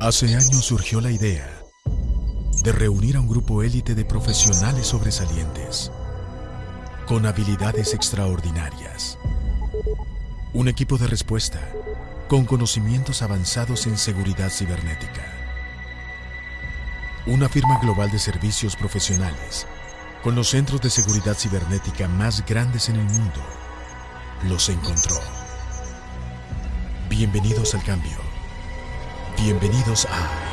Hace años surgió la idea de reunir a un grupo élite de profesionales sobresalientes con habilidades extraordinarias. Un equipo de respuesta con conocimientos avanzados en seguridad cibernética. Una firma global de servicios profesionales con los centros de seguridad cibernética más grandes en el mundo los encontró. Bienvenidos al cambio. Bienvenidos a